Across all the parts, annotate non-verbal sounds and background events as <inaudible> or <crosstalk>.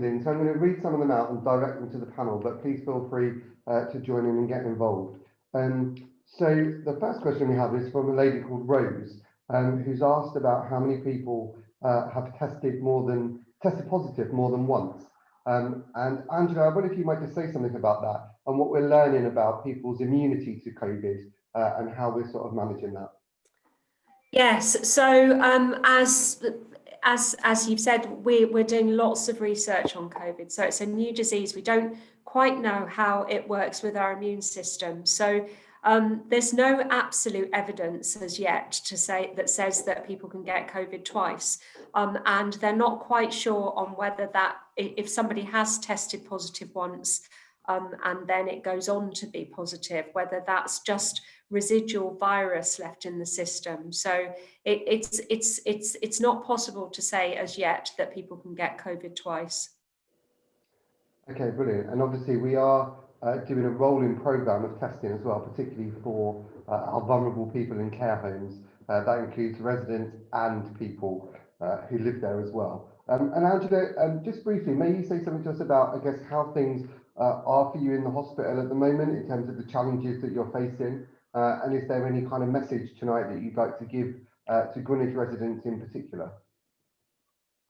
So I'm going to read some of them out and direct them to the panel, but please feel free uh, to join in and get involved. Um, so the first question we have is from a lady called Rose, um, who's asked about how many people uh, have tested more than tested positive more than once. Um, and Angela, I wonder if you might just say something about that and what we're learning about people's immunity to COVID uh, and how we're sort of managing that. Yes, so um, as as as you've said, we, we're doing lots of research on COVID. So it's a new disease. We don't quite know how it works with our immune system. So um, there's no absolute evidence as yet to say that says that people can get COVID twice. Um, and they're not quite sure on whether that if somebody has tested positive once um, and then it goes on to be positive, whether that's just residual virus left in the system. So it, it's, it's, it's, it's not possible to say as yet that people can get COVID twice. Okay, brilliant. And obviously we are uh, doing a rolling program of testing as well, particularly for uh, our vulnerable people in care homes. Uh, that includes residents and people uh, who live there as well. Um, and Angela, um, just briefly, may you say something to us about, I guess, how things uh, are for you in the hospital at the moment in terms of the challenges that you're facing? Uh, and is there any kind of message tonight that you'd like to give uh, to Greenwich residents in particular?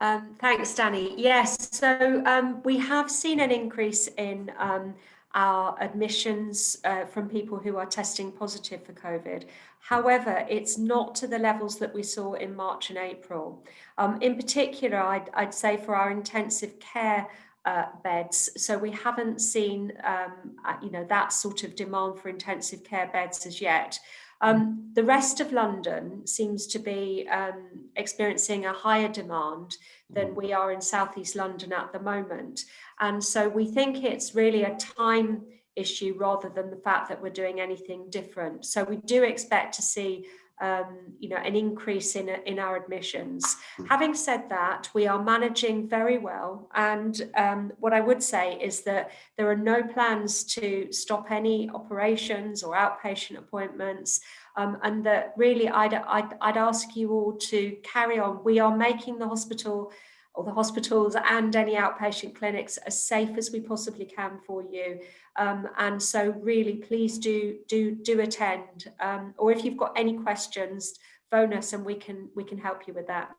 Um, thanks, Danny. Yes, so um, we have seen an increase in um, our admissions uh, from people who are testing positive for COVID. However, it's not to the levels that we saw in March and April. Um, in particular, I'd, I'd, say for our intensive care uh, beds. So we haven't seen, um, uh, you know, that sort of demand for intensive care beds as yet. Um, the rest of London seems to be um, experiencing a higher demand than mm. we are in southeast London at the moment. And so we think it's really a time issue rather than the fact that we're doing anything different. So we do expect to see um, you know, an increase in, in our admissions. Hmm. Having said that, we are managing very well. And um, what I would say is that there are no plans to stop any operations or outpatient appointments. Um, and that really I'd, I'd, I'd ask you all to carry on. We are making the hospital or the hospitals and any outpatient clinics as safe as we possibly can for you. Um, and so really, please do do do attend. Um, or if you've got any questions, phone us and we can we can help you with that.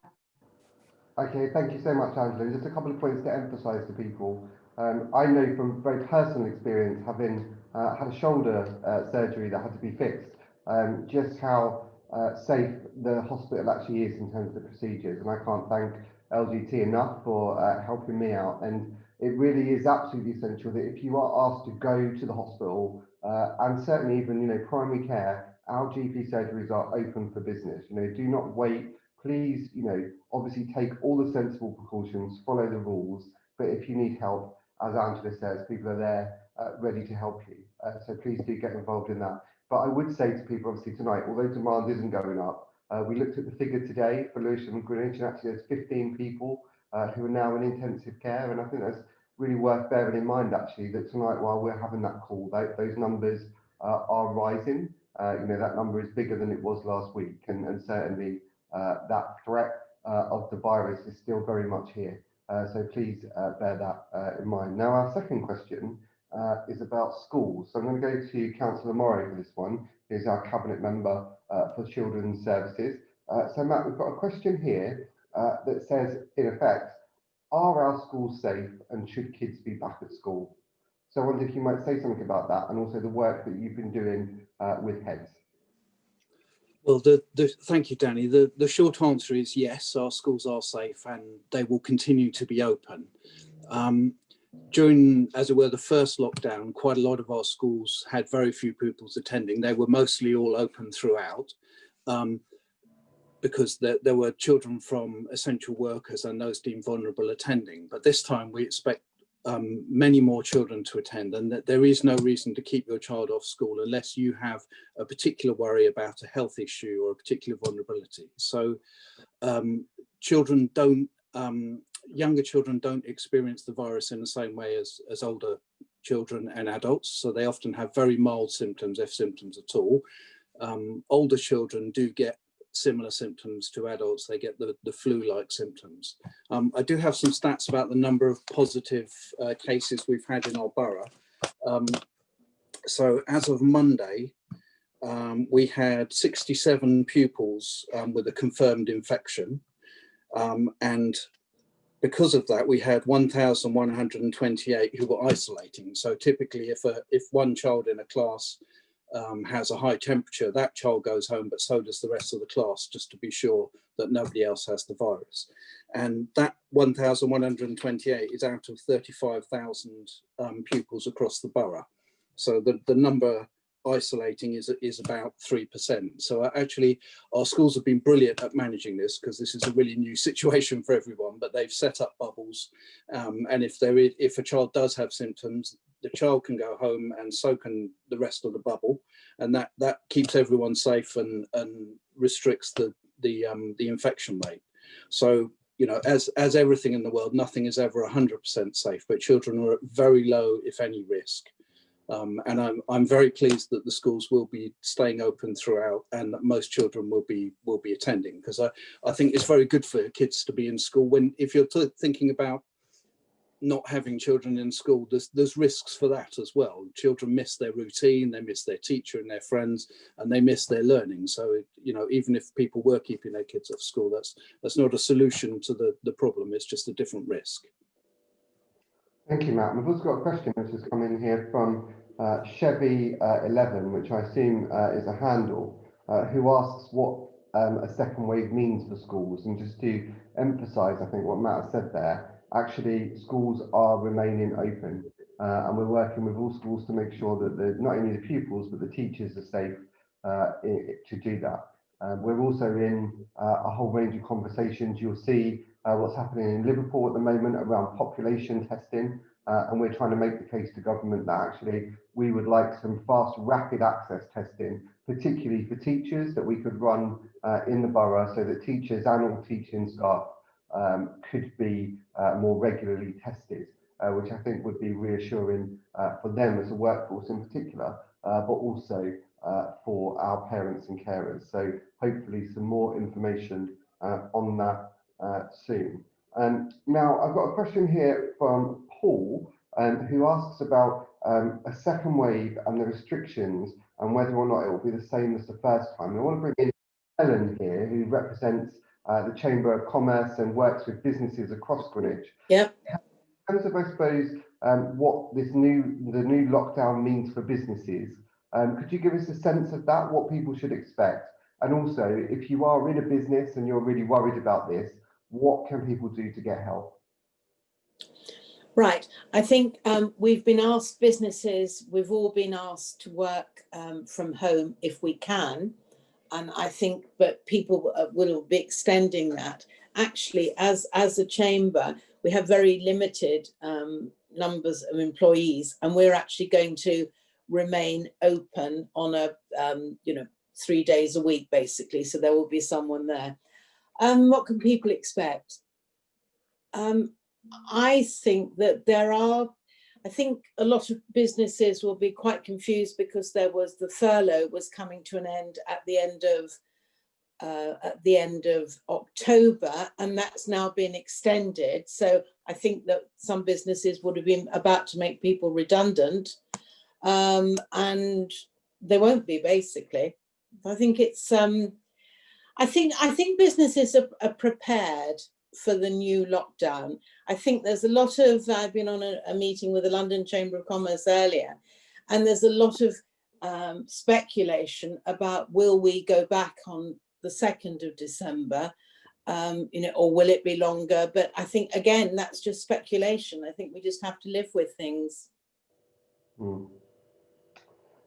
Okay, thank you so much, Angela. Just a couple of points to emphasise to people. Um, I know from very personal experience, having uh, had a shoulder uh, surgery that had to be fixed, um, just how uh, safe the hospital actually is in terms of the procedures. And I can't thank LGT enough for uh, helping me out. And it really is absolutely essential that if you are asked to go to the hospital, uh, and certainly even, you know, primary care, our GP surgeries are open for business. You know, do not wait. Please, you know, obviously take all the sensible precautions, follow the rules. But if you need help, as Angela says, people are there uh, ready to help you. Uh, so please do get involved in that. But I would say to people, obviously tonight, although demand isn't going up, uh, we looked at the figure today for Lewisham and Greenwich, and actually there's 15 people uh, who are now in intensive care, and I think that's really worth bearing in mind actually that tonight while we're having that call, that, those numbers uh, are rising. Uh, you know that number is bigger than it was last week, and, and certainly uh, that threat uh, of the virus is still very much here. so please bear that in mind. Now our second question is about schools. So I'm going to go to Councillor Morrow for this one who's our cabinet member uh, for children's services. Uh, so Matt, we've got a question here uh, that says, in effect, are our schools safe and should kids be back at school? So I wonder if you might say something about that and also the work that you've been doing uh, with heads. Well, the, the, thank you, Danny. The, the short answer is yes, our schools are safe and they will continue to be open. Um, during, as it were, the first lockdown, quite a lot of our schools had very few pupils attending. They were mostly all open throughout um, because there, there, were children from essential workers and those deemed vulnerable attending. But this time we expect um, many more children to attend and that there is no reason to keep your child off school unless you have a particular worry about a health issue or a particular vulnerability. So um, children don't um, younger children don't experience the virus in the same way as, as older children and adults. So they often have very mild symptoms, if symptoms at all. Um, older children do get similar symptoms to adults. They get the, the flu-like symptoms. Um, I do have some stats about the number of positive uh, cases we've had in our borough. Um, so as of Monday, um, we had 67 pupils um, with a confirmed infection. Um, and because of that, we had 1,128 who were isolating. So typically if, a, if one child in a class um, has a high temperature, that child goes home, but so does the rest of the class, just to be sure that nobody else has the virus. And that 1,128 is out of 35,000 um, pupils across the borough. So the, the number isolating is, is about 3%. So uh, actually our schools have been brilliant at managing this because this is a really new <laughs> situation for everyone, but they've set up bubbles. Um, and if there is, if a child does have symptoms, the child can go home and so can the rest of the bubble. And that, that keeps everyone safe and, and restricts the, the, um, the infection rate. So, you know, as, as everything in the world, nothing is ever 100% safe, but children are at very low, if any, risk. Um, and I'm, I'm very pleased that the schools will be staying open throughout and that most children will be will be attending because I, I think it's very good for kids to be in school. When if you're thinking about not having children in school there's there's risks for that as well. Children miss their routine they miss their teacher and their friends and they miss their learning. So you know even if people were keeping their kids off school that's that's not a solution to the the problem. It's just a different risk Thank you, Matt. We've also got a question which has come in here from uh, Chevy uh, 11, which I assume uh, is a handle, uh, who asks what um, a second wave means for schools. And just to emphasise, I think what Matt said there, actually schools are remaining open uh, and we're working with all schools to make sure that the, not only the pupils but the teachers are safe uh, to do that. Um, we're also in a whole range of conversations. You'll see uh, what's happening in Liverpool at the moment around population testing. Uh, and we're trying to make the case to government that actually we would like some fast, rapid access testing, particularly for teachers that we could run uh, in the borough so that teachers and all teaching staff um, could be uh, more regularly tested, uh, which I think would be reassuring uh, for them as a workforce in particular, but also for our parents and carers. So hopefully some more information on that soon. Um, now, I've got a question here from Paul, um, who asks about um, a second wave and the restrictions and whether or not it will be the same as the first time. And I want to bring in Helen here, who represents uh, the Chamber of Commerce and works with businesses across Greenwich. Yep. In terms of, I suppose, um, what this new the new lockdown means for businesses, um, could you give us a sense of that, what people should expect? And also, if you are in a business and you're really worried about this, what can people do to get help? Right. I think um, we've been asked, businesses, we've all been asked to work um, from home if we can. And I think, but people uh, will be extending that. Actually, as, as a chamber, we have very limited um, numbers of employees and we're actually going to remain open on a, um, you know, three days a week, basically. So there will be someone there. Um, what can people expect? Um, I think that there are, I think a lot of businesses will be quite confused because there was the furlough was coming to an end at the end of uh, at the end of October and that's now been extended. So I think that some businesses would have been about to make people redundant um, and they won't be basically. I think it's um, I think I think businesses are, are, prepared for the new lockdown. I think there's a lot of, I've been on a, a meeting with the London Chamber of Commerce earlier, and there's a lot of um, speculation about will we go back on the 2nd of December, um, you know, or will it be longer? But I think, again, that's just speculation. I think we just have to live with things. Mm.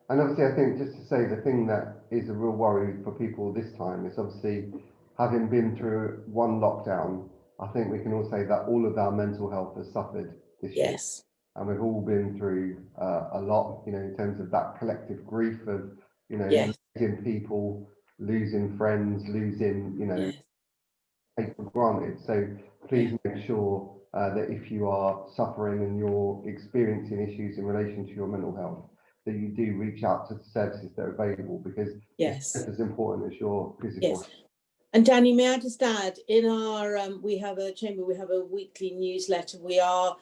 And obviously, I think just to say the thing that is a real worry for people this time is obviously having been through one lockdown. I think we can all say that all of our mental health has suffered this year. Yes. And we've all been through uh, a lot, you know, in terms of that collective grief of, you know, yes. losing people, losing friends, losing, you know, yes. take for granted. So please make sure uh, that if you are suffering and you're experiencing issues in relation to your mental health, that you do reach out to the services that are available because yes it's as important as your physical yes And Danny, may I just add, in our, um, we have a chamber, we have a weekly newsletter. We are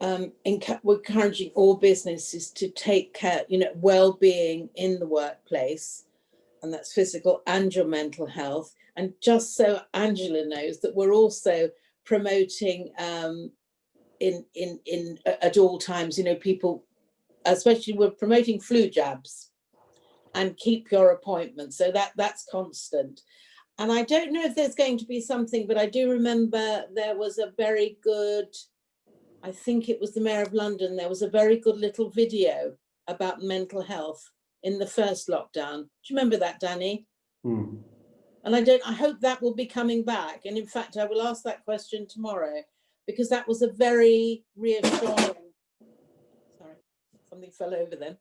um, enc- encouraging all businesses to take care, you know, well-being in the workplace, and that's physical and your mental health. And just so Angela knows that we're also promoting um, in in in at all times, you know, people, especially we're promoting flu jabs, and keep your appointment. So that that's constant. And I don't know if there's going to be something, but I do remember there was a very good, I think it was the Mayor of London, there was a very good little video about mental health in the first lockdown. Do you remember that, Danny? Hmm. And I don't, I hope that will be coming back. And in fact, I will ask that question tomorrow because that was a very reassuring, something fell over them.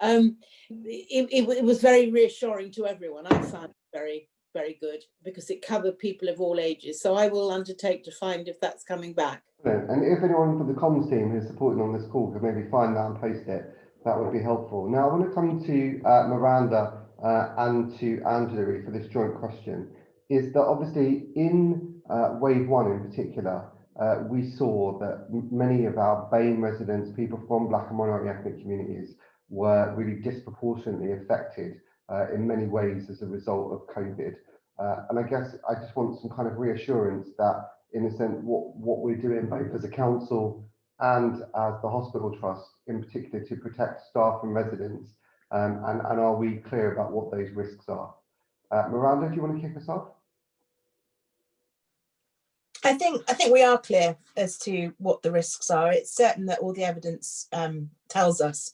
Um, it, it, it was very reassuring to everyone. I found it very, very good because it covered people of all ages. So I will undertake to find if that's coming back. And if anyone from the comms team who's supporting on this call could maybe find that and post it, that would be helpful. Now, I want to come to uh, Miranda uh, and to Angela for this joint question. Is that obviously in uh, wave one in particular, uh, we saw that many of our BAME residents, people from Black and minority ethnic communities, were really disproportionately affected uh, in many ways as a result of COVID. Uh, and I guess I just want some kind of reassurance that, in a sense, what, what we're doing both as a council and as the hospital trust, in particular, to protect staff and residents, um, and, and are we clear about what those risks are? Uh, Miranda, do you want to kick us off? I think I think we are clear as to what the risks are. It's certain that all the evidence um, tells us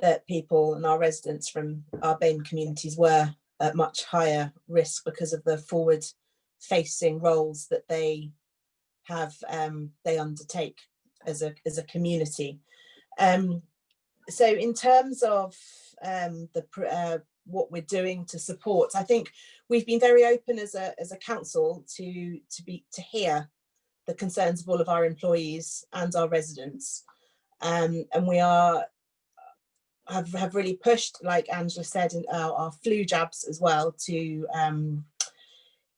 that people and our residents from our BAME communities were at much higher risk because of the forward facing roles that they have um, they undertake as a as a community. Um, so in terms of um, the uh, what we're doing to support, I think we've been very open as a as a council to to be to hear the concerns of all of our employees and our residents, um, and we are have have really pushed, like Angela said, in our, our flu jabs as well to um,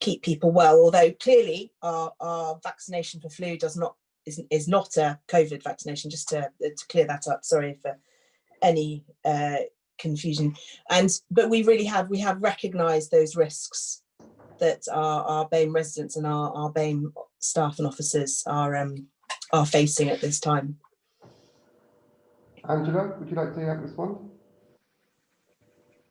keep people well. Although clearly our our vaccination for flu does not is is not a COVID vaccination. Just to to clear that up. Sorry for any uh, confusion and but we really have we have recognized those risks that our our BAME residents and our our BAME staff and officers are um are facing at this time Angela, would you like to respond?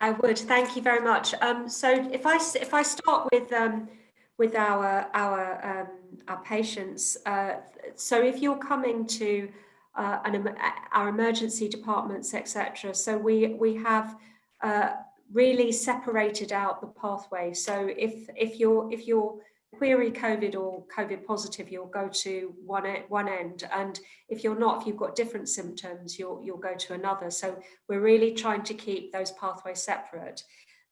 I would, thank you very much. Um, so if I if I start with um, with our our um, our patients, uh, so if you're coming to uh, an, em- our emergency departments, etc. So we we have uh, really separated out the pathway. So if if you're if you're query COVID or COVID positive, you'll go to one one end, and if you're not, if you've got different symptoms, you'll you'll go to another. So we're really trying to keep those pathways separate.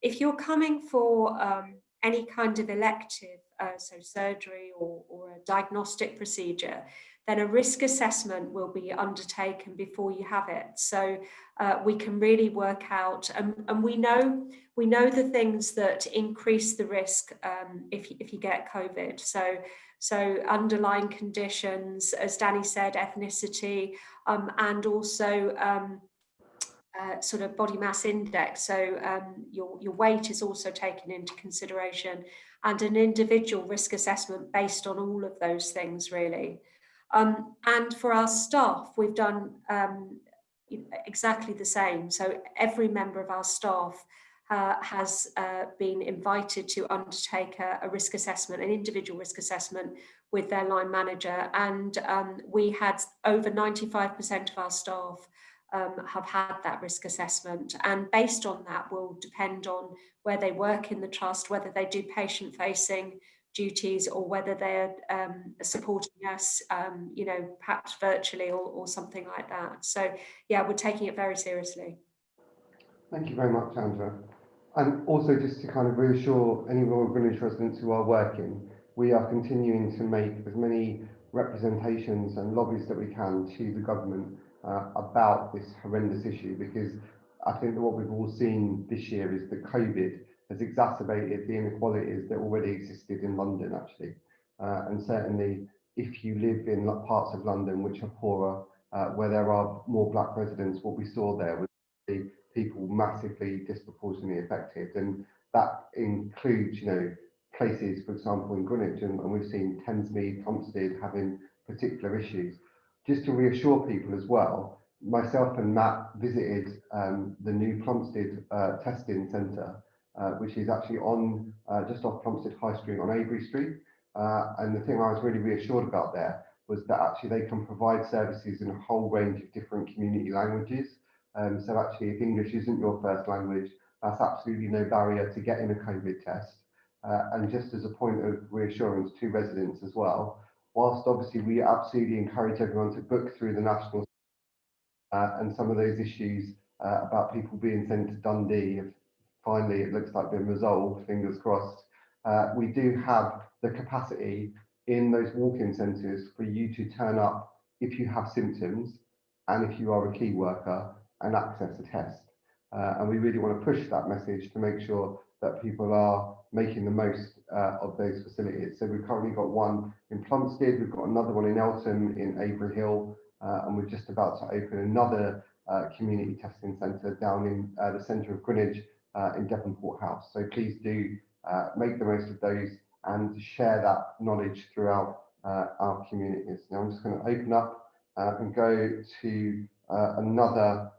If you're coming for um, any kind of elective, uh, so surgery or, or a diagnostic procedure, then a risk assessment will be undertaken before you have it. So uh, we can really work out, and, and we know we know the things that increase the risk um, if, if you get COVID. So so underlying conditions, as Danny said, ethnicity, um, and also um, uh, sort of body mass index. So um, your, your weight is also taken into consideration and an individual risk assessment based on all of those things really. Um, and for our staff, we've done um, exactly the same. So every member of our staff uh, has uh, been invited to undertake a, a, risk assessment, an individual risk assessment with their line manager. And um, we had over 95% of our staff um, have had that risk assessment. And based on that will depend on where they work in the trust, whether they do patient facing duties or whether they're um, supporting us, um, you know, perhaps virtually or, or something like that. So yeah, we're taking it very seriously. Thank you very much, Angela. And also just to kind of reassure any Royal Greenwich residents who are working, we are continuing to make as many representations and lobbies that we can to the government uh, about this horrendous issue because I think that what we've all seen this year is that COVID has exacerbated the inequalities that already existed in London, actually. Uh, and certainly, if you live in parts of London which are poorer, uh, where there are more black residents, what we saw there was the people massively disproportionately affected. And that includes, you know, places, for example, in Greenwich, and, and we've seen Thamesmead, Plumstead having particular issues. Just to reassure people as well, myself and Matt visited um, the new Plumstead uh, testing centre, which is actually on uh, just off Plumstead High Street on Avery Street. Uh, and the thing I was really reassured about there was that actually they can provide services in a whole range of different community languages. Um, so actually, if English isn't your first language, that's absolutely no barrier to getting a COVID test. Uh, and just as a point of reassurance to residents as well, whilst obviously we absolutely encourage everyone to book through the national uh, and some of those issues uh, about people being sent to Dundee, finally it looks like been resolved, fingers crossed, uh, we do have the capacity in those walk-in centres for you to turn up if you have symptoms and if you are a key worker and access a test. Uh, and we really want to push that message to make sure that people are making the most uh, of those facilities. So we've currently got one in Plumstead, we've got another one in Eltham, in Avery Hill, uh, and we're just about to open another uh, community testing centre down in uh, the centre of Greenwich uh, in Devonport House. So please do uh, make the most of those and share that knowledge throughout uh, our communities. Now I'm just going to open up and go to another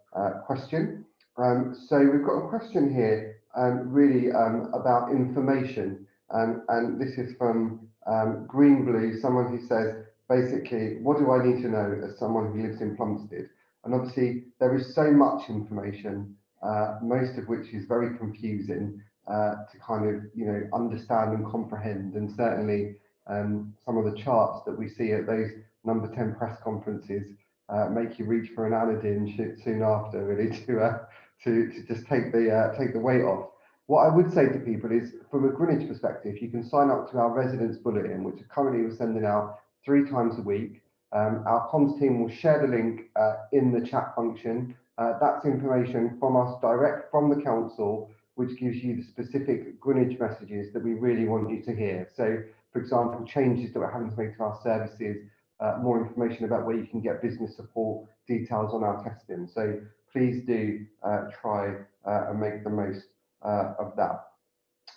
question. Um, so we've got a question here um, really um, about information um, and this is from um, Green Blue, someone who says, basically, what do I need to know as someone who lives in Plumstead? And obviously, there is so much information, uh, most of which is very confusing uh, to kind of, you know, understand and comprehend. And certainly, um, some of the charts that we see at those number 10 press conferences uh, make you reach for an Anadin soon after, really, <laughs> to, uh, to, to just take the, uh, take the weight off. What I would say to people is, from a Greenwich perspective, you can sign up to our residents bulletin, which currently we're sending out three times a week. Um, our comms team will share the link uh, in the chat function. Uh, that's information from us direct from the council, which gives you the specific Greenwich messages that we really want you to hear. So, for example, changes that we're having to make to our services, uh, more information about where you can get business support, details on our testing. So please do uh, try uh, and make the most uh, of that.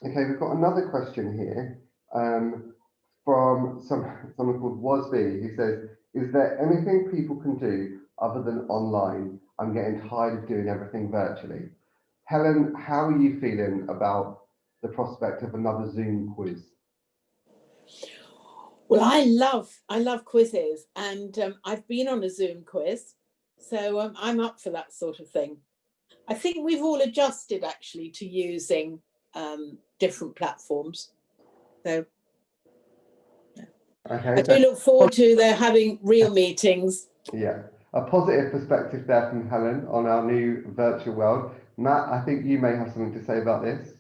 Okay, we've got another question here um, from some, someone called Wasby who says, is there anything people can do other than online? I'm getting tired of doing everything virtually. Helen, how are you feeling about the prospect of another Zoom quiz? Well, I love I love quizzes, and um, I've been on a Zoom quiz, so um, I'm up for that sort of thing. I think we've all adjusted actually to using um, different platforms. So I Okay, do look forward to their having real meetings. yeah, a positive perspective there from Helen on our new virtual world. Matt, I think you may have something to say about this.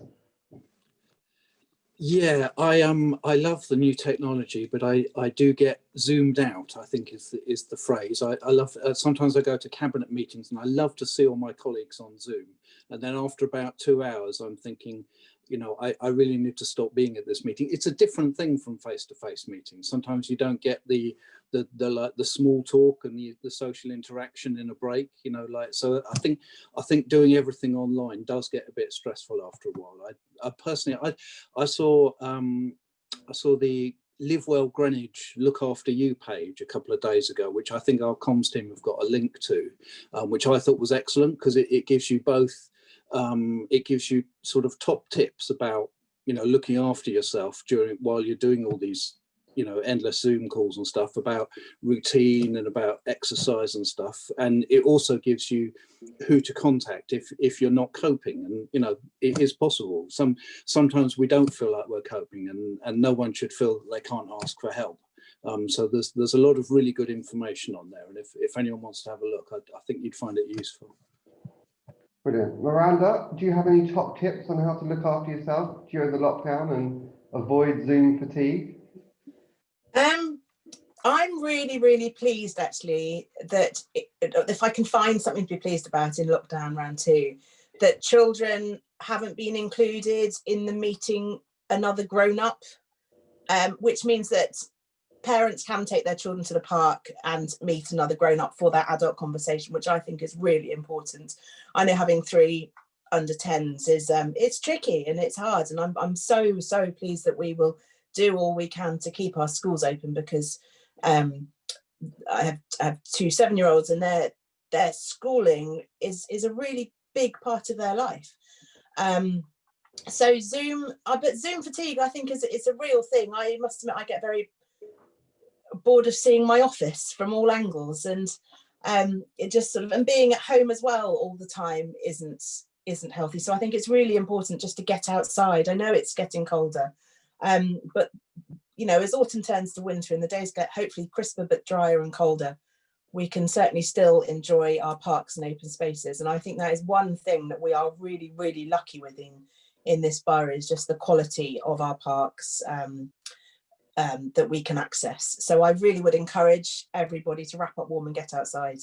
Yeah, I um I love the new technology, but I I do get zoomed out. I think is the, is the phrase. I I love uh, sometimes I go to cabinet meetings and I love to see all my colleagues on Zoom, and then after about two hours, I'm thinking, you know, I I really need to stop being at this meeting. It's a different thing from face to face meetings. Sometimes you don't get the the the the small talk and the the social interaction in a break. You know, like so. I think I think doing everything online does get a bit stressful after a while. I, I personally I I saw um, I saw the Live Well Greenwich Look After You page a couple of days ago, which I think our comms team have got a link to, um, which I thought was excellent because it, it gives you both, um, it gives you sort of top tips about, you know, looking after yourself during while you're doing all these, you know, endless Zoom calls and stuff about routine and about exercise and stuff. And it also gives you who to contact if if you're not coping. And you know, it is possible. Some sometimes we don't feel like we're coping and, and no one should feel they can't ask for help. Um, so there's there's a lot of really good information on there. And if, if anyone wants to have a look, I, I think you'd find it useful. Brilliant. Miranda, do you have any top tips on how to look after yourself during the lockdown and avoid Zoom fatigue? Um, I'm really, really pleased actually that it, if I can find something to be pleased about in lockdown round two, that children haven't been included in the meeting another grown up, um, which means that parents can take their children to the park and meet another grown up for that adult conversation, which I think is really important. I know having three under 10s is um, it's tricky and it's hard, and I'm I'm so so pleased that we will do all we can to keep our schools open because um, I have I have two seven year olds and their their schooling is is a really big part of their life. Um, so Zoom, uh, but Zoom fatigue, I think is is a real thing. I must admit, I get very bored of seeing my office from all angles, and um, it just sort of and being at home as well all the time isn't isn't healthy. So I think it's really important just to get outside. I know it's getting colder, um, but you know, as autumn turns to winter and the days get hopefully crisper but drier and colder, we can certainly still enjoy our parks and open spaces. And I think that is one thing that we are really, really lucky with in, in this borough is just the quality of our parks um, um, that we can access. So I really would encourage everybody to wrap up warm and get outside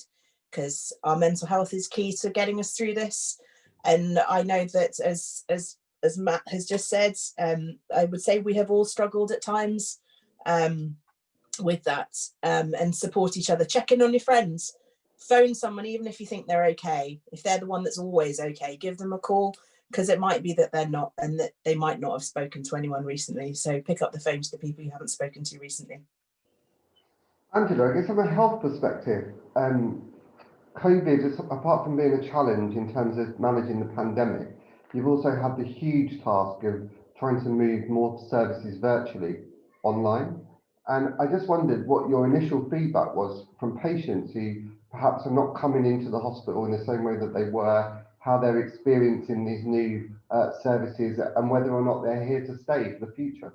because our mental health is key to getting us through this. And I know that as, as, as Matt has just said, um, I would say we have all struggled at times. Um, with that um, and support each other. Check in on your friends. Phone someone, even if you think they're okay. If they're the one that's always okay, give them a call because it might be that they're not and that they might not have spoken to anyone recently. So pick up the phone to the people you haven't spoken to recently. Angela, I guess from a health perspective, um, COVID, is, apart from being a challenge in terms of managing the pandemic, you've also had the huge task of trying to move more services virtually online. And I just wondered what your initial feedback was from patients who perhaps are not coming into the hospital in the same way that they were, how they're experiencing these new uh, services and whether or not they're here to stay for the future.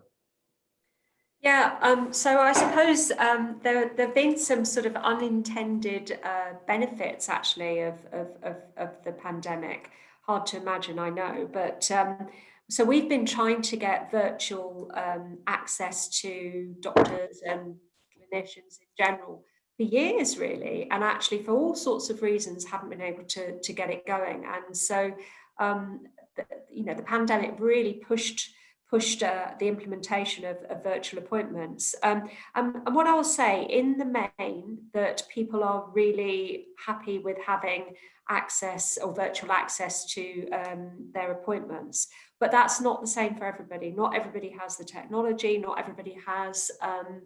Yeah, um, so I suppose um, there there have been some sort of unintended uh, benefits actually of, of, of, of, the pandemic. Hard to imagine, I know, but um, so we've been trying to get virtual um, access to doctors and clinicians in general for years really and actually for all sorts of reasons haven't been able to, to get it going and so um, the, you know the pandemic really pushed pushed uh, the implementation of, of virtual appointments. Um, and, and, what I'll say in the main that people are really happy with having access or virtual access to um, their appointments. But that's not the same for everybody. Not everybody has the technology, not everybody has, um,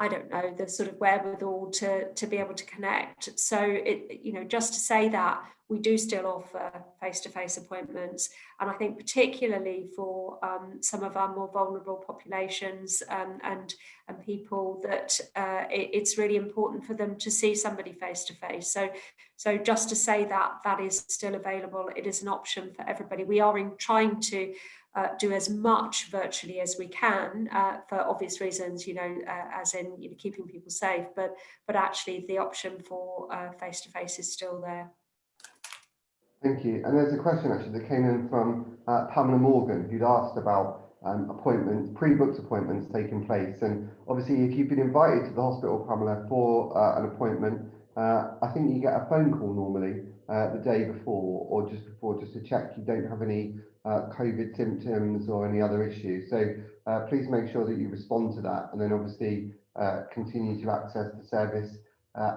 I don't know, the sort of wherewithal to, to be able to connect. So, it, you know, just to say that we do still offer face-to-face -face appointments. And I think particularly for um, some of our more vulnerable populations um, and, and people that uh, it, it's really important for them to see somebody face-to-face. -face. So, so just to say that that is still available, it is an option for everybody. We are in trying to uh, do as much virtually as we can uh, for obvious reasons, you know, uh, as in you know, keeping people safe, but but actually the option for face to face is still there. Thank you. And there's a question actually that came in from uh, Pamela Morgan, who'd asked about um, appointments, pre-booked appointments taking place. And obviously, if you've been invited to the hospital, Pamela, for uh, an appointment, uh, I think you get a phone call normally uh, the day before or just before, just to check you don't have any uh, COVID symptoms or any other issues. So uh, please make sure that you respond to that, and then obviously continue to access the service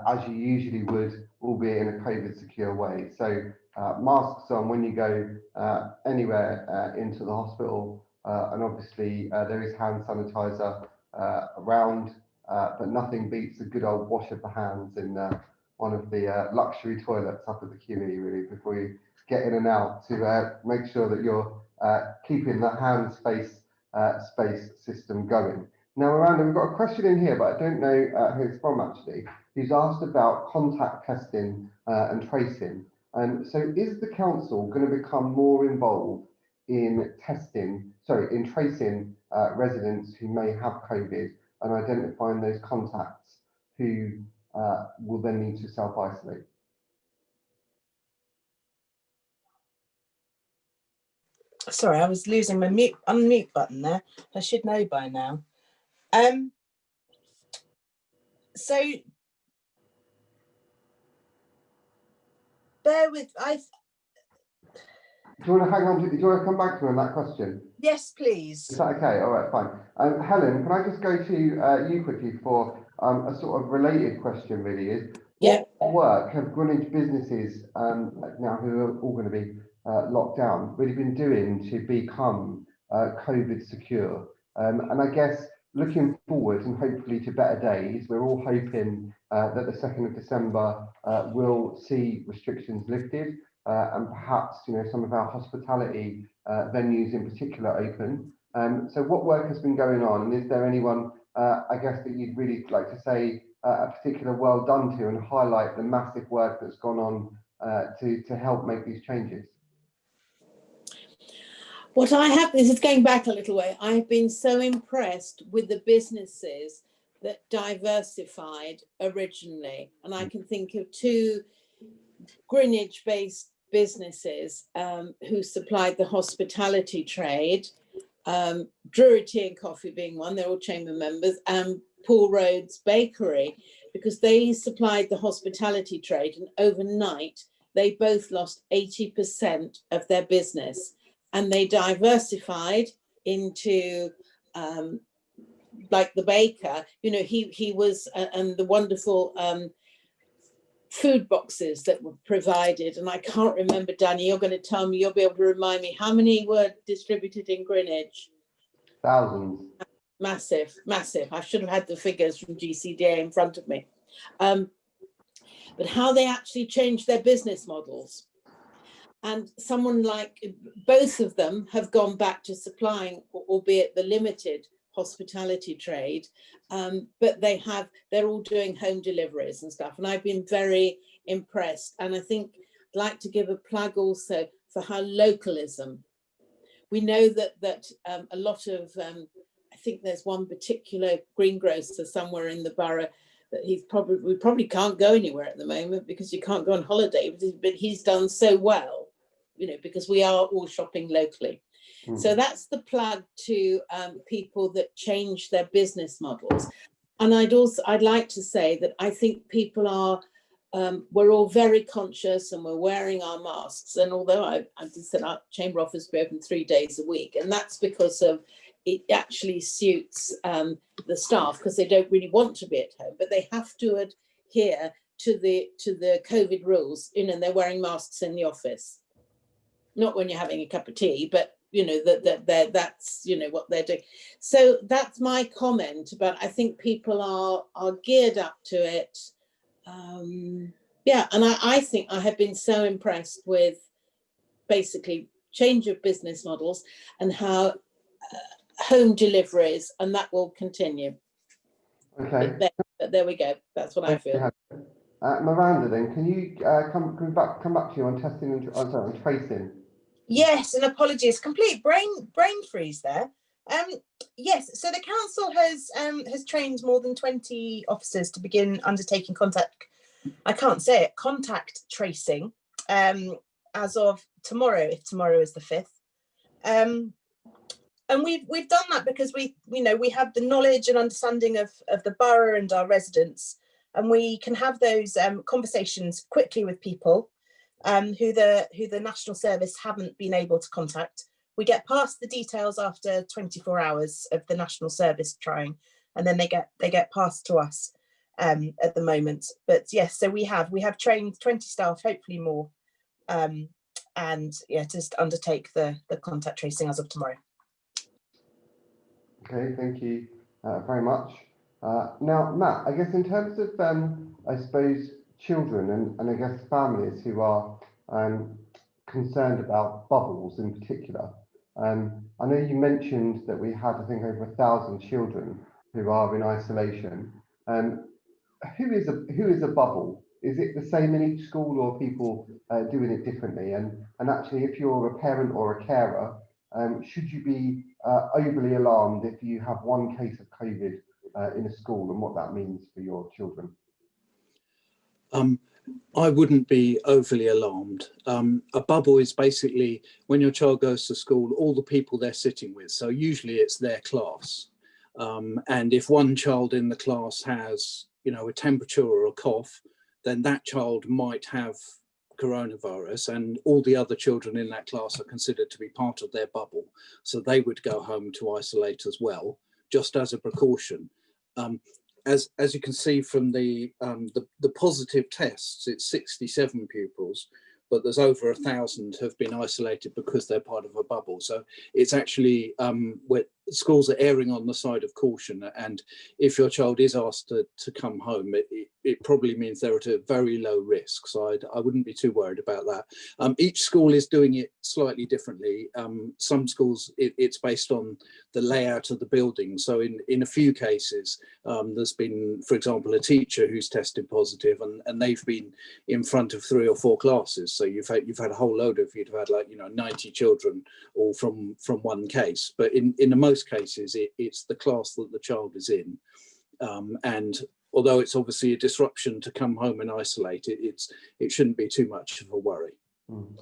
as you usually would, albeit in a COVID secure way. So uh, masks on when you go uh, anywhere uh, into the hospital. Uh, and obviously uh, there is hand sanitizer uh, around, but nothing beats a good old wash of the hands in one of the luxury toilets up at the QE really before you get in and out to make sure that you're keeping the hands face space system going. Now, Miranda, we've got a question in here, but I don't know who it's from actually, who's asked about contact testing and tracing. Um, so is the council going to become more involved in testing, sorry, in tracing uh, residents who may have COVID and identifying those contacts who uh, will then need to self-isolate? Sorry, I was losing my mute unmute button there. I should know by now. Um, so bear with I Do you want to hang on to, do you want to come back to me on that question? Yes, please. Is that okay? All right, fine. Um, Helen, can I just go to uh, you quickly for um, a sort of related question really is, Yeah. what work have Greenwich businesses um, now who are all going to be uh, locked down really been doing to become uh, COVID secure? Um, and I guess looking forward and hopefully to better days, we're all hoping uh, that the 2nd of December uh, will see restrictions lifted uh, and perhaps you know some of our hospitality uh, venues in particular open. Um, so what work has been going on and is there anyone I guess that you'd really like to say a particular well done to and highlight the massive work that's gone on uh, to, to help make these changes? What I have, this is going back a little way, I have been so impressed with the businesses that diversified originally. And I can think of two Greenwich based businesses um, who supplied the hospitality trade, um, Drury Tea and Coffee being one, they're all chamber members, and Paul Rhodes Bakery, because they supplied the hospitality trade and overnight they both lost 80% of their business and they diversified into um, like the baker, you know, he he was uh, and the wonderful um, food boxes that were provided. And I can't remember, Danny, you're going to tell me, you'll be able to remind me how many were distributed in Greenwich. Thousands. Massive, massive. I should have had the figures from GCDA in front of me. Um, but how they actually changed their business models. And someone like both of them have gone back to supplying, albeit the limited hospitality trade, um, but they have, they're all doing home deliveries and stuff. And I've been very impressed. And I think I'd like to give a plug also for how localism. We know that that um, a lot of, um, I think there's one particular greengrocer somewhere in the borough that he's probably, we probably can't go anywhere at the moment because you can't go on holiday, but he's- but he's done so well, you know, because we are all shopping locally. So Mm. that's the plug to um, people that change their business models. And I'd also, I'd like to say that I think people are, um, we're all very conscious and we're wearing our masks. And although I, I just said our chamber office be open three days a week, and that's because of it actually suits um, the staff because they don't really want to be at home, but they have to adhere to the to the COVID rules. You know, and they're wearing masks in the office not when you're having a cup of tea, but you know that that that that's you know what they're doing. So that's my comment. But I think people are are geared up to it. Um, yeah, and I, I think I have been so impressed with basically change of business models and how uh, home deliveries, and that will continue. Okay. But there, but there we go. That's what I Thank you, feel. Uh, Miranda, then, can you uh, come, come back come back to you on testing and, oh, sorry, on tracing? Yes, and apologies, complete brain brain freeze there. Um, yes, so the council has um, has trained more than 20 officers to begin undertaking contact, I can't say it, contact tracing um, as of tomorrow, if tomorrow is the 5th. Um, and we've we've done that because we you know we have the knowledge and understanding of, of the borough and our residents, and we can have those um, conversations quickly with people um, who the who the National Service haven't been able to contact. We get past the details after 24 hours of the National Service trying, and then they get they get passed to us um, at the moment. But yes, so we have we have trained 20 staff, hopefully more, um, and yeah, just undertake the the contact tracing as of tomorrow. Okay, thank you uh, very much. Uh, now, Matt, I guess in terms of, um, I suppose, children and, and I guess families who are um, concerned about bubbles in particular, um, I know you mentioned that we had, I think, over a thousand children who are in isolation. Um, who is a who is a bubble? Is it the same in each school, or people uh, doing it differently? And and actually, if you're a parent or a carer, um, should you be uh, overly alarmed if you have one case of COVID uh, in a school and what that means for your children? Um, I wouldn't be overly alarmed. Um, a bubble is basically when your child goes to school, all the people they're sitting with. So usually it's their class. Um, and if one child in the class has, you know, a temperature or a cough, then that child might have coronavirus and all the other children in that class are considered to be part of their bubble. So they would go home to isolate as well, just as a precaution. Um, as, as you can see from the, um, the, the positive tests, it's 67 pupils, but there's over a thousand have been isolated because they're part of a bubble. So it's actually um, where schools are erring on the side of caution. And if your child is asked to, to come home, it, it, probably means they're at a very low risk. So I'd, I wouldn't be too worried about that. Um, each school is doing it slightly differently. Um, some schools, it, it's based on the layout of the building. So in, in a few cases, um, there's been, for example, a teacher who's tested positive and, and they've been in front of three or four classes. So you've had, you've had a whole load of, you'd have had like, you know, 90 children all from, from one case. But in, in the most cases, it, it's the class that the child is in. Um, and although it's obviously a disruption to come home and isolate it, it's, it shouldn't be too much of a worry. Mm.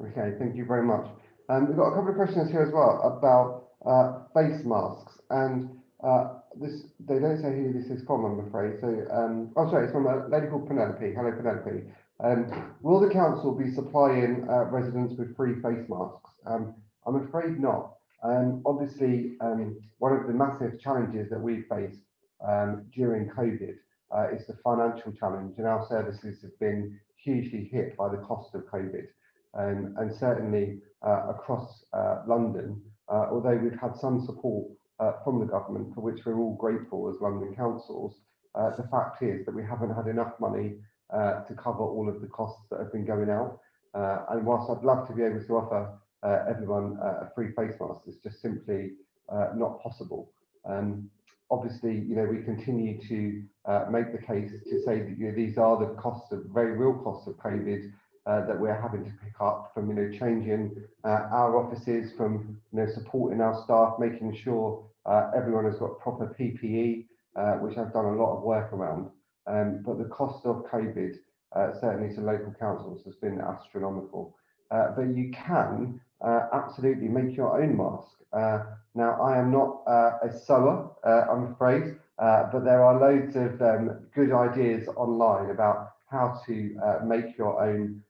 Okay, thank you very much. Um, we've got a couple of questions here as well about uh, face masks and uh, this, they don't say who this is from, I'm afraid. So, um, oh, sorry, it's from a lady called Penelope. Hello, Penelope. Um, will the council be supplying uh, residents with free face masks? Um, I'm afraid not. Um, obviously, um, one of the massive challenges that we faced um, during COVID uh, is the financial challenge, and our services have been hugely hit by the cost of COVID. Um, and certainly uh, across uh, London, uh, although we've had some support uh, from the government, for which we're all grateful as London councils, uh, the fact is that we haven't had enough money to cover all of the costs that have been going out. And whilst I'd love to be able to offer everyone a free face mask, it's just simply not possible. Um, obviously, you know, we continue to uh, make the case to say that you know, these are the costs of very real costs of COVID uh, that we're having to pick up from, you know, changing uh, our offices, from, you know, supporting our staff, making sure uh, everyone has got proper PPE, uh, which I've done a lot of work around. Um, but the cost of COVID, uh, certainly to local councils, has been astronomical. But you can uh, absolutely make your own mask. Uh, now, I am not uh, a sewer, uh, I'm afraid, uh, but there are loads of um, good ideas online about how to uh, make your own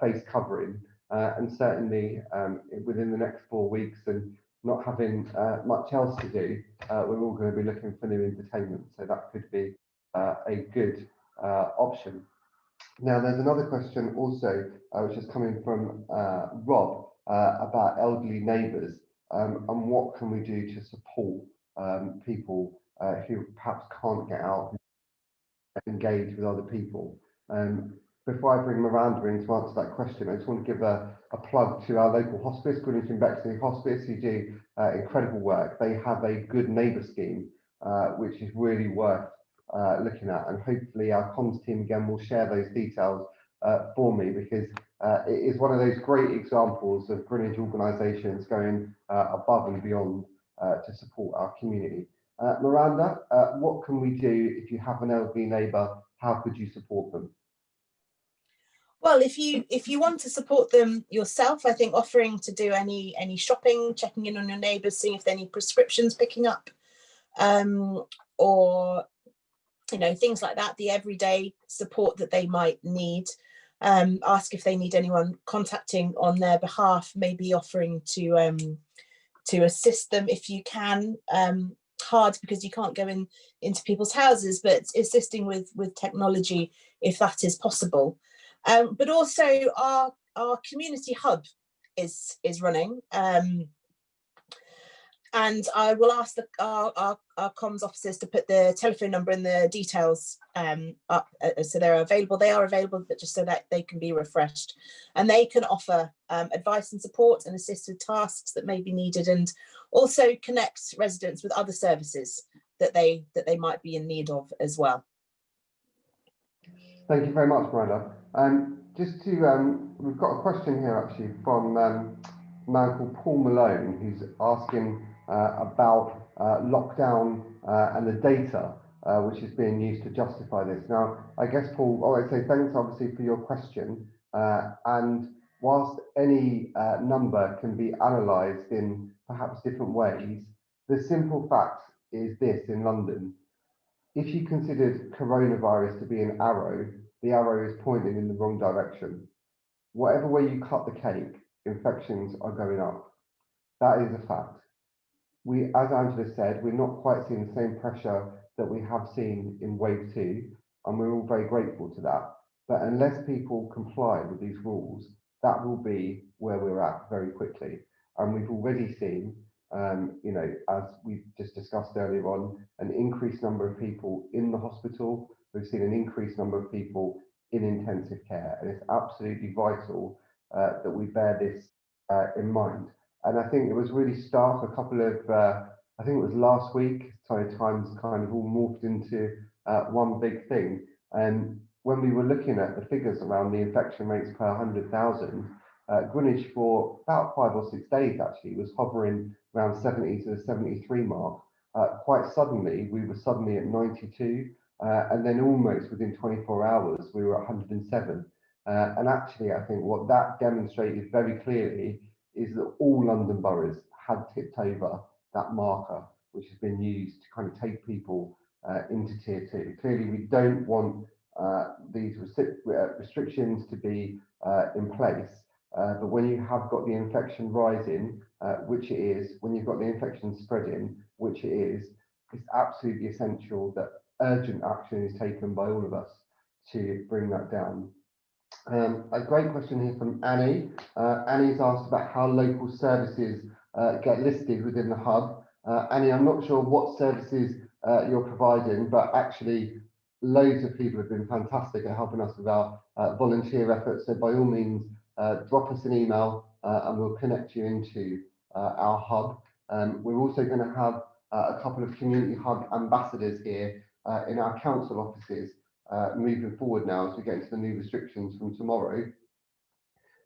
face covering. And certainly um, within the next four weeks and not having much else to do, we're all going to be looking for new entertainment. So that could be a good option. Now, there's another question also, which is coming from Rob uh, about elderly neighbours um, and what can we do to support um, people uh, who perhaps can't get out and engage with other people. Um, before I bring Miranda in to answer that question, I just want to give a, a plug to our local hospice, Greenwich and Bexley Hospice, who do uh, incredible work. They have a good neighbour scheme, uh, which is really worth uh, looking at. And hopefully our comms team again will share those details uh, for me because uh, it is one of those great examples of Greenwich organisations going uh, above and beyond uh, to support our community. Uh, Miranda, what can we do if you have an elderly neighbour? How could you support them? Well, if you if you want to support them yourself, I think offering to do any any shopping, checking in on your neighbours, seeing if there are any prescriptions picking up, um, or you know things like that, the everyday support that they might need. Um, ask if they need anyone contacting on their behalf, maybe offering to um, to assist them if you can. Um, hard because you can't go in into people's houses, but assisting with with technology if that is possible. Um, but also our our community hub is is running. Um, and I will ask the, our, our, our comms officers to put the telephone number and the details um, up uh, so they're available. They are available, but just so that they can be refreshed. And they can offer um, advice and support and assist with tasks that may be needed and also connect residents with other services that they that they might be in need of as well. Thank you very much, Miranda. Um, just to, um, we've got a question here actually from um, a man called Paul Malone, who's asking uh, about uh, lockdown uh, and the data uh, which is being used to justify this. Now, I guess, Paul, oh, I'd say thanks obviously for your question. Uh, and whilst any uh, number can be analysed in perhaps different ways, the simple fact is this in London. If you considered coronavirus to be an arrow, the arrow is pointing in the wrong direction. whatever way you cut the cake, infections are going up. That is a fact. We, as Angela said, we're not quite seeing the same pressure that we have seen in wave two, and we're all very grateful to that. But unless people comply with these rules, that will be where we're at very quickly. And we've already seen, um, you know, as we just discussed earlier on, an increased number of people in the hospital. We've seen an increased number of people in intensive care, and it's absolutely vital uh, that we bear this uh, in mind. And I think it was really stark a couple of, uh, I think it was last week, Times kind of all morphed into uh, one big thing. And when we were looking at the figures around the infection rates per 100,000, uh, Greenwich for about five or six days actually was hovering around 70 to the 73 mark. Uh, quite suddenly, we were suddenly at 92, uh, and then almost within 24 hours, we were at 107. Uh, and actually, I think what that demonstrated very clearly is that all London boroughs had tipped over that marker, which has been used to kind of take people uh, into tier two. Clearly, we don't want uh, these uh, restrictions to be uh, in place, uh, but when you have got the infection rising, uh, which it is, when you've got the infection spreading, which it is, it's absolutely essential that urgent action is taken by all of us to bring that down. Um, a great question here from Annie. Uh, Annie's asked about how local services uh, get listed within the hub. Uh, Annie, I'm not sure what services uh, you're providing, but actually loads of people have been fantastic at helping us with our uh, volunteer efforts. So by all means, uh, drop us an email and we'll connect you into our hub. Um, we're also going to have a couple of community hub ambassadors here in our council offices uh, moving forward now as we get into the new restrictions from tomorrow.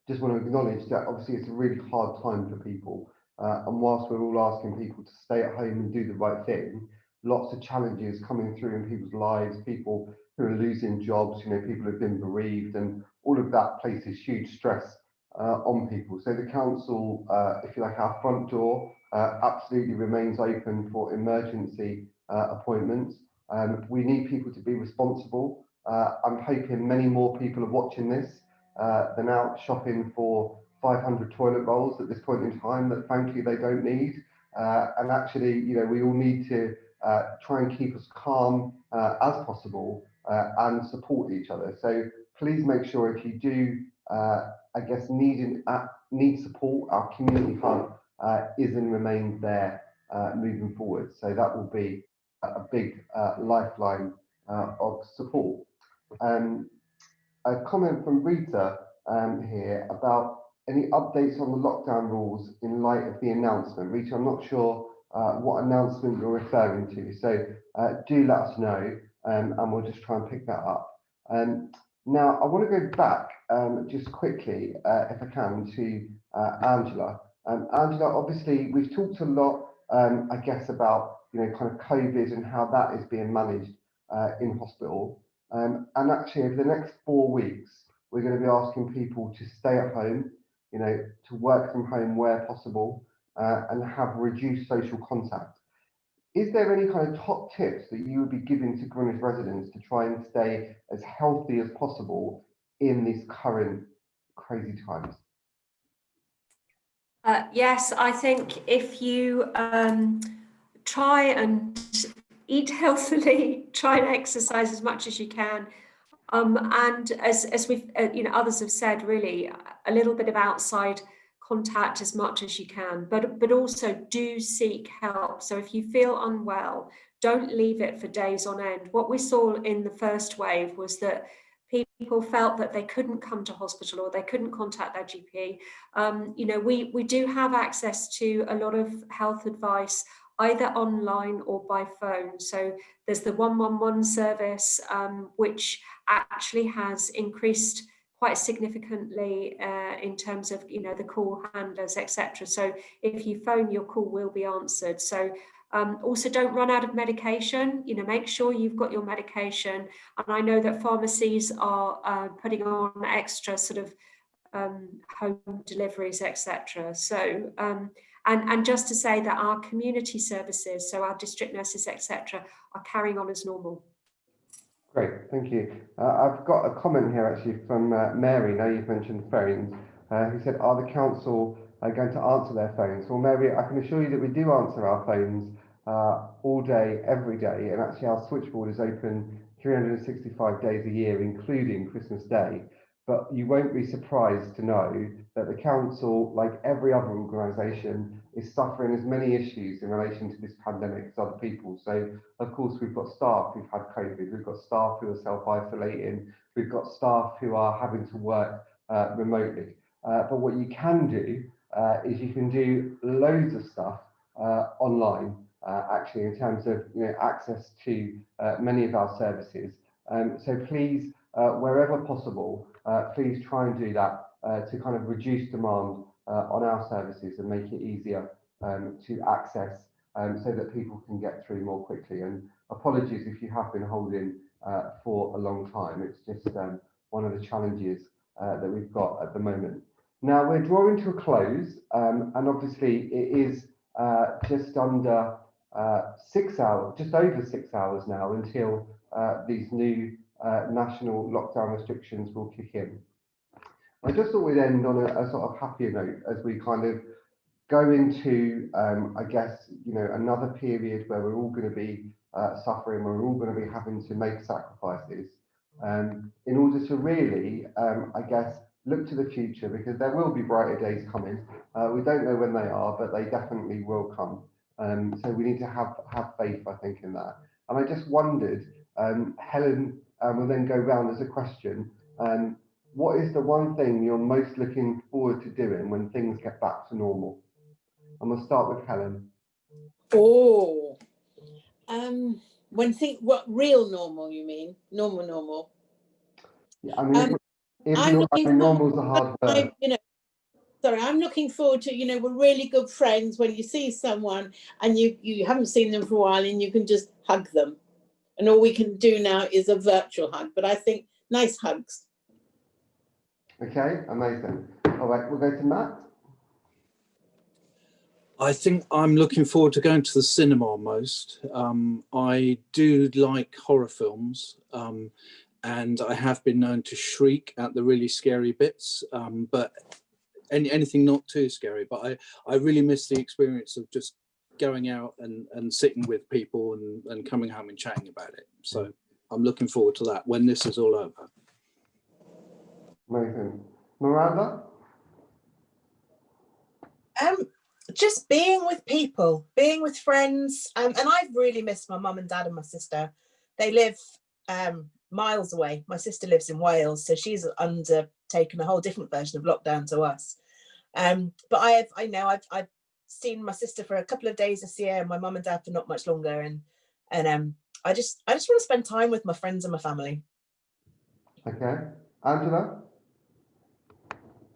Just want to acknowledge that obviously it's a really hard time for people. Uh, and whilst we're all asking people to stay at home and do the right thing, lots of challenges coming through in people's lives, people who are losing jobs, you know, people who've been bereaved, and all of that places huge stress uh, on people. So the council, uh, if you like, our front door uh, absolutely remains open for emergency uh, appointments. Um, we need people to be responsible. Uh, I'm hoping many more people are watching this uh, than out shopping for 500 toilet rolls at this point in time that frankly they don't need. Uh, and actually, you know, we all need to uh, try and keep as calm uh, as possible uh, and support each other. So please make sure if you do, I guess, need, need support, our community hub is and remains there moving forward. So that will be a big uh, lifeline uh, of support. Um, a comment from Rita um, here about any updates on the lockdown rules in light of the announcement. Rita, I'm not sure uh, what announcement you're referring to, so uh, do let us know um, and we'll just try and pick that up. Um, now, I want to go back um, just quickly, uh, if I can, to uh, Angela. Um, Angela, obviously, we've talked a lot, I guess, about you know, kind of COVID and how that is being managed uh, in hospital. Um, and actually, over the next four weeks, we're going to be asking people to stay at home, you know, to work from home where possible, uh, and have reduced social contact. Is there any kind of top tips that you would be giving to Greenwich residents to try and stay as healthy as possible in these current crazy times? Uh, yes, I think if you um, try and eat healthily, <laughs> try and exercise as much as you can. Um, and as, as we've, uh, you know, others have said, really, a little bit of outside contact as much as you can, but, but also do seek help. So if you feel unwell, don't leave it for days on end. What we saw in the first wave was that people felt that they couldn't come to hospital or they couldn't contact their GP. Um, you know, we, we do have access to a lot of health advice either online or by phone. So there's the 111 service, um, which actually has increased quite significantly uh, in terms of you know the call handlers etc so if you phone your call will be answered. So um, also don't run out of medication. You know make sure you've got your medication. And I know that pharmacies are uh, putting on extra sort of um, home deliveries etc so um, and, and just to say that our community services, so our district nurses, etc., are carrying on as normal. Great, thank you. Uh, I've got a comment here actually from uh, Mary. Now you've mentioned phones, uh, who said, "Are the council uh, going to answer their phones?" Well, Mary, I can assure you that we do answer our phones uh, all day, every day, and actually our switchboard is open 365 days a year, including Christmas Day. But you won't be surprised to know that the council, like every other organisation, is suffering as many issues in relation to this pandemic as other people. So, of course, we've got staff who've had COVID, we've got staff who are self-isolating, we've got staff who are having to work uh, remotely. Uh, but what you can do uh, is you can do loads of stuff uh, online, uh, actually, in terms of you know access to uh, many of our services. Um, so please, wherever possible, please try and do that uh, to kind of reduce demand uh, on our services and make it easier um, to access um, so that people can get through more quickly. And apologies if you have been holding uh, for a long time. It's just um, one of the challenges uh, that we've got at the moment. Now we're drawing to a close um, and obviously it is uh, just under uh, six hours, just over six hours now until uh, these new uh, national lockdown restrictions will kick in. I just thought we'd end on a, a sort of happier note as we kind of go into, um, I guess, you know, another period where we're all going to be uh, suffering, we're all going to be having to make sacrifices um, in order to really, um, I guess, look to the future because there will be brighter days coming. Uh, we don't know when they are, but they definitely will come. Um, so we need to have have faith, I think, in that. And I just wondered, um, Helen um, will then go round as a question. Um, what is the one thing you're most looking forward to doing when things get back to normal? And we'll start with Helen. Oh, um, when think what real normal you mean? Normal, normal. Yeah, I mean, Um, if, if I'm nor- I mean, normal's a hard word. I, you know, sorry, I'm looking forward to, you know, we're really good friends when you see someone and you, you haven't seen them for a while and you can just hug them. And all we can do now is a virtual hug, but I think nice hugs. Okay, amazing. All right, we'll go to Matt. I think I'm looking forward to going to the cinema most. Um, I do like horror films, um, and I have been known to shriek at the really scary bits, um, but any, anything not too scary. But I, I really miss the experience of just going out and, and sitting with people and, and coming home and chatting about it. So I'm looking forward to that when this is all over. Amazing. Miranda? Um, just being with people, being with friends, um, and I've really missed my mum and dad and my sister. They live um, miles away. My sister lives in Wales, so she's undertaken a whole different version of lockdown to us. Um, but I have, I know I've, I've seen my sister for a couple of days this year, and my mum and dad for not much longer, and and um, I just, I just want to spend time with my friends and my family. Okay. Angela?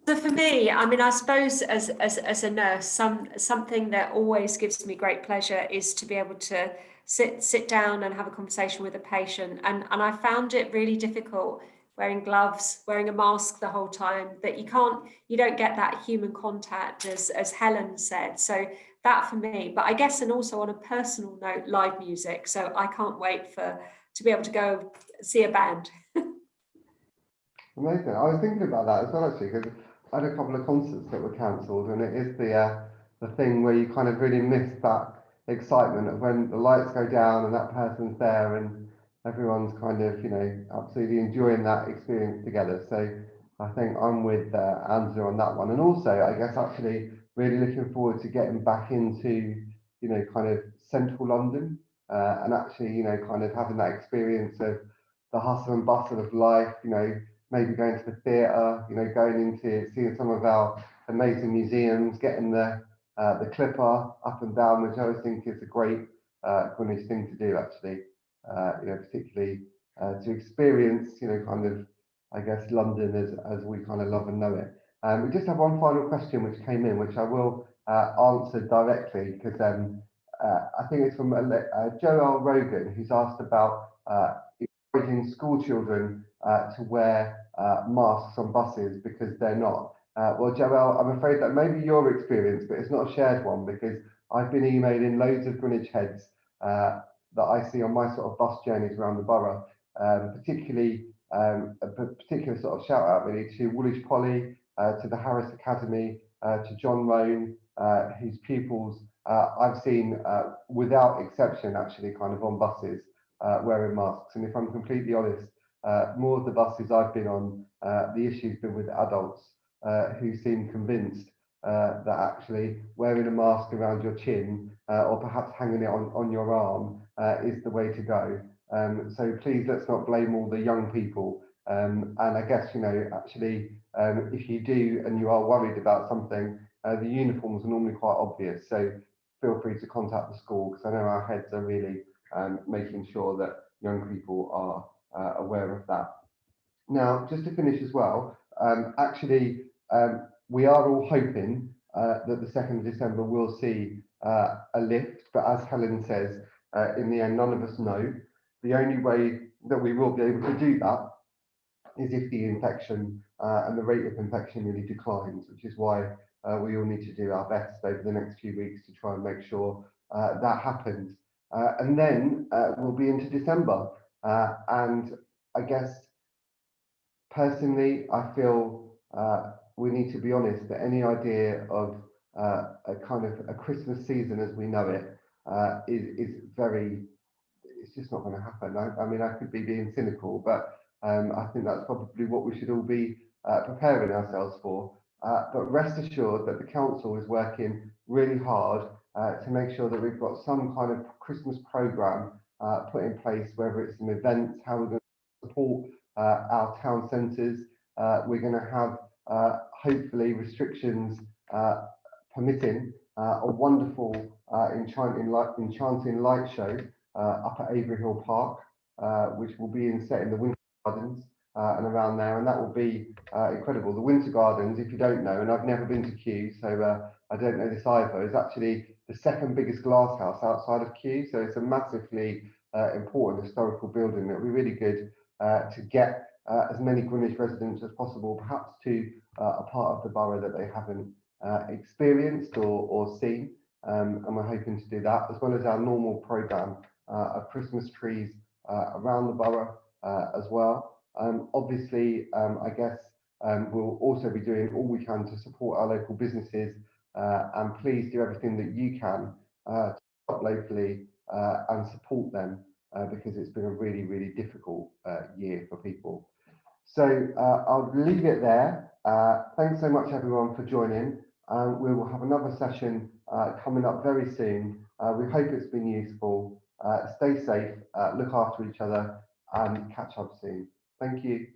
So for me, I mean, I suppose as, as, as a nurse, some, something that always gives me great pleasure is to be able to sit, sit down and have a conversation with a patient. And, and I found it really difficult wearing gloves, wearing a mask the whole time, that you can't, you don't get that human contact as, as Helen said. So that for me, but I guess, and also on a personal note, live music. So I can't wait for, to be able to go see a band. Amazing. I was thinking about that as well, actually, because I had a couple of concerts that were cancelled, and it is the uh, the thing where you kind of really miss that excitement of when the lights go down and that person's there, and everyone's kind of, you know, absolutely enjoying that experience together. So I think I'm with uh, Angela on that one, and also I guess actually really looking forward to getting back into, you know, kind of central London, uh, and actually, you know, kind of having that experience of the hustle and bustle of life, you know, maybe going to the theatre, you know, going into seeing some of our amazing museums, getting the uh, the Clipper up and down, which I always think is a great uh, thing to do, actually. Uh, you know, particularly uh, to experience, you know, kind of, I guess, London as as we kind of love and know it. Um, we just have one final question which came in, which I will uh, answer directly because um, I think it's from Joel Rogan, who's asked about encouraging school children to wear masks on buses because they're not. Uh, well, Joel, I'm afraid that may be your experience, but it's not a shared one because I've been emailing loads of Greenwich heads that I see on my sort of bus journeys around the borough um, particularly um, a particular sort of shout out really to Woolwich Poly, uh, to the Harris Academy, uh, to John Roan, uh, whose pupils uh, I've seen uh, without exception actually kind of on buses uh, wearing masks. And if I'm completely honest, more of the buses I've been on, the issue's been with adults who seem convinced that actually wearing a mask around your chin uh, or perhaps hanging it on, on your arm uh, is the way to go. Um, so please let's not blame all the young people. Um, and I guess, you know, actually, um, if you do and you are worried about something, uh, the uniforms are normally quite obvious. So feel free to contact the school because I know our heads are really um, making sure that young people are uh, aware of that. Now, just to finish as well, um, actually, um, we are all hoping uh, that the 2nd of December will see uh, a lift, but as Helen says, uh, in the end, none of us know. The only way that we will be able to do that is if the infection uh, and the rate of infection really declines, which is why uh, we all need to do our best over the next few weeks to try and make sure uh, that happens. Uh, and then we'll be into December. And I guess personally, I feel we need to be honest that any idea of a kind of a Christmas season as we know it uh, is is very, it's just not going to happen. I, I mean, I could be being cynical, but um, I think that's probably what we should all be uh, preparing ourselves for. Uh, but rest assured that the council is working really hard uh, to make sure that we've got some kind of Christmas programme uh, put in place, whether it's some events, how we're going to support uh, our town centres. Uh, we're going to have uh, hopefully restrictions uh, permitting uh, a wonderful uh, enchanting light, enchanting light show uh, up at Avery Hill Park, uh, which will be in set in the Winter Gardens uh, and around there, and that will be incredible. The Winter Gardens, if you don't know, and I've never been to Kew, so I don't know this either, is actually the second biggest glass house outside of Kew, so it's a massively important historical building that will be really good to get uh, as many Greenwich residents as possible, perhaps to uh, a part of the borough that they haven't uh, experienced or, or seen. Um, and we're hoping to do that, as well as our normal programme uh, of Christmas trees uh, around the borough uh, as well. Um, obviously, um, I guess um, we'll also be doing all we can to support our local businesses and please do everything that you can to shop locally and support them because it's been a really, really difficult year for people. So uh, I'll leave it there. Uh, thanks so much everyone for joining. Um, we will have another session uh, coming up very soon. Uh, we hope it's been useful. Uh, stay safe, uh, look after each other and catch up soon. Thank you.